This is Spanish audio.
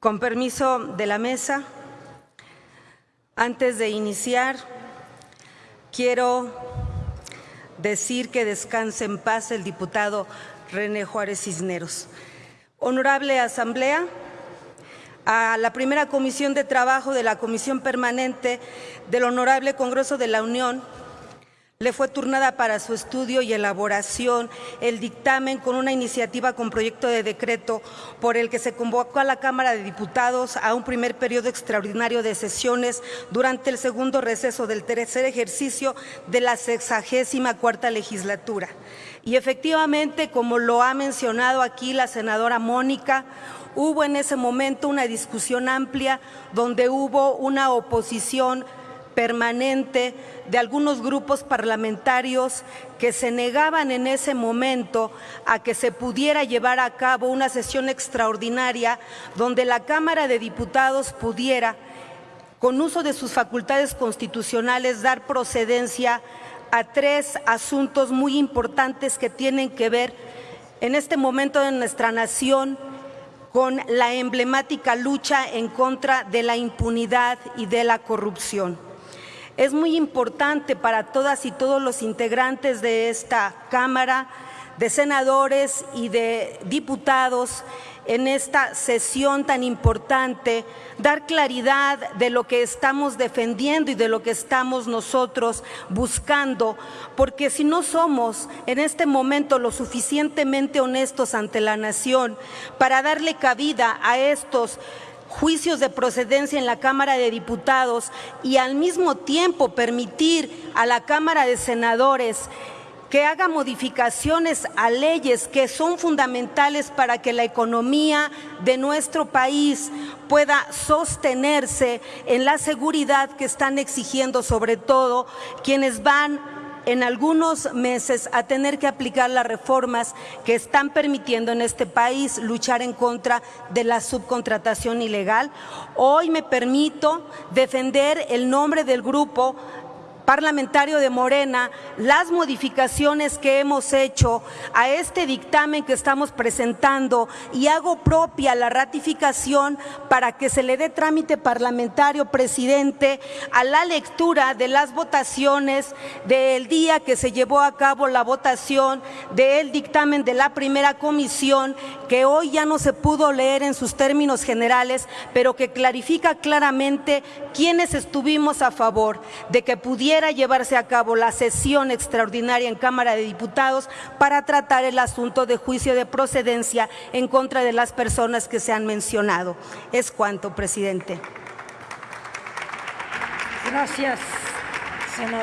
Con permiso de la mesa, antes de iniciar, quiero decir que descanse en paz el diputado René Juárez Cisneros. Honorable Asamblea, a la primera Comisión de Trabajo de la Comisión Permanente del Honorable Congreso de la Unión le fue turnada para su estudio y elaboración el dictamen con una iniciativa con proyecto de decreto por el que se convocó a la Cámara de Diputados a un primer periodo extraordinario de sesiones durante el segundo receso del tercer ejercicio de la sexagésima cuarta legislatura. Y efectivamente, como lo ha mencionado aquí la senadora Mónica, hubo en ese momento una discusión amplia donde hubo una oposición permanente de algunos grupos parlamentarios que se negaban en ese momento a que se pudiera llevar a cabo una sesión extraordinaria donde la Cámara de Diputados pudiera, con uso de sus facultades constitucionales, dar procedencia a tres asuntos muy importantes que tienen que ver en este momento de nuestra nación con la emblemática lucha en contra de la impunidad y de la corrupción. Es muy importante para todas y todos los integrantes de esta Cámara, de senadores y de diputados en esta sesión tan importante, dar claridad de lo que estamos defendiendo y de lo que estamos nosotros buscando, porque si no somos en este momento lo suficientemente honestos ante la nación para darle cabida a estos juicios de procedencia en la Cámara de Diputados y al mismo tiempo permitir a la Cámara de Senadores que haga modificaciones a leyes que son fundamentales para que la economía de nuestro país pueda sostenerse en la seguridad que están exigiendo sobre todo quienes van en algunos meses a tener que aplicar las reformas que están permitiendo en este país luchar en contra de la subcontratación ilegal. Hoy me permito defender el nombre del grupo parlamentario de Morena las modificaciones que hemos hecho a este dictamen que estamos presentando y hago propia la ratificación para que se le dé trámite parlamentario, presidente, a la lectura de las votaciones del día que se llevó a cabo la votación del dictamen de la primera comisión, que hoy ya no se pudo leer en sus términos generales, pero que clarifica claramente quiénes estuvimos a favor de que pudiera llevarse a cabo la sesión extraordinaria en Cámara de Diputados para tratar el asunto de juicio de procedencia en contra de las personas que se han mencionado. Es cuanto, presidente. Gracias, senador.